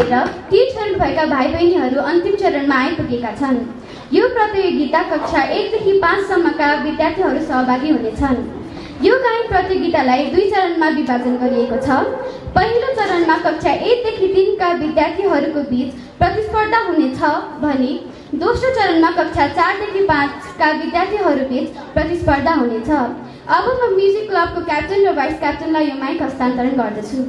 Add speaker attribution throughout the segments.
Speaker 1: ती छनौट भएका भाइ बहिनीहरू अन्तिम चरणमा आइपुगेका छन्। यो प्रतियोगिता कक्षा एकदेखि पाँचसम्मका विद्यार्थीहरू सहभागी हुनेछन्। यो गायन प्रतियोगितालाई दुई चरणमा विभाजन गरिएको छ। पहिलो चरणमा कक्षा एकदेखि तिनका विद्यार्थीहरूको बिच प्रतिस्पर्धा हुनेछ भने दोस्रो चरणमा कक्षा चारदेखि पाँचका विद्यार्थीहरू बिच प्रतिस्पर्धा हुनेछ। अब म म्युजिक क्लबको क्याप्टन र भाइस क्याप्टनलाई यो माइक हस्तान्तरण गर्दछु।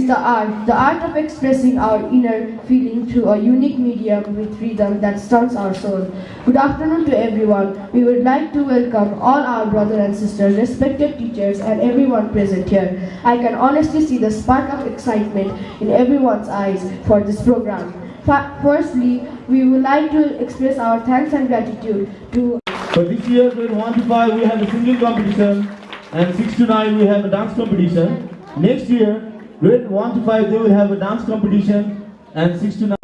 Speaker 2: Is the art, the art of expressing our inner feeling through a unique medium with rhythm that stuns our soul. Good afternoon to everyone. We would like to welcome all our brothers and sisters, respected teachers, and everyone present here. I can honestly see the spark of excitement in everyone's eyes for this program. Firstly, we would like to express our thanks and gratitude to
Speaker 3: For this year, grade 1 to 5, we have a singing competition, and 6 to 9, we have a dance competition. Next year, grade 1 to 5, they will have a dance competition, and 6 to 9.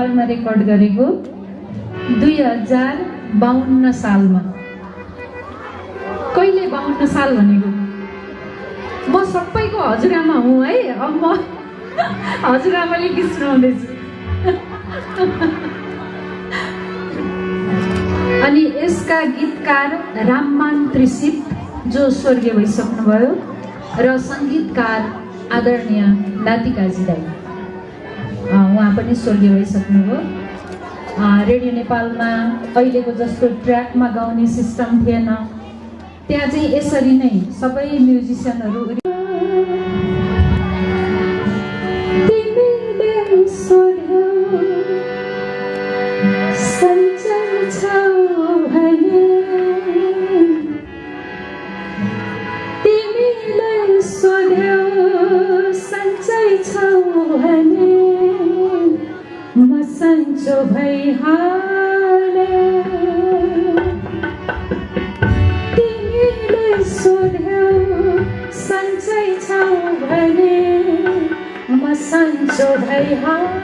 Speaker 4: नेपालमा record गरेको दुई हजार बाहन्न सालमा। कहिले बाहन्न साल भनेको? म सबैको हजुरआमा हुँ है। अब म हजुरआमाले गीत सुनाउँदैछु अनि यसका गीतकार राममान त्रिसित जो स्वर्गीय भइसक्नुभयो र सङ्गीतकार आदरणीय अँ, उहाँ पनि अँ, रेडियो नेपालमा अहिलेको जस्तो ट्र्याकमा गाउने सिस्टम थिएन। त्यहाँ चाहिँ यसरी नै सबै म्युजिसियनहरू सन्चो भइहाले तिमीले सोध्यौ सन्चै छौ भने म सन्चो भइहाले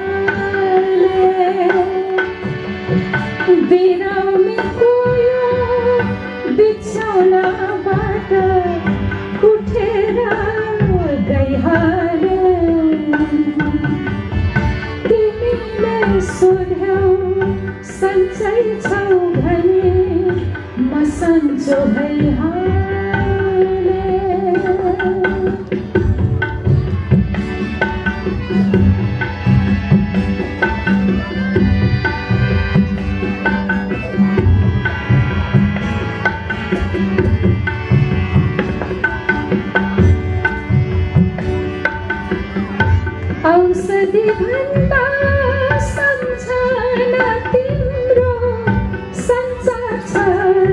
Speaker 4: return.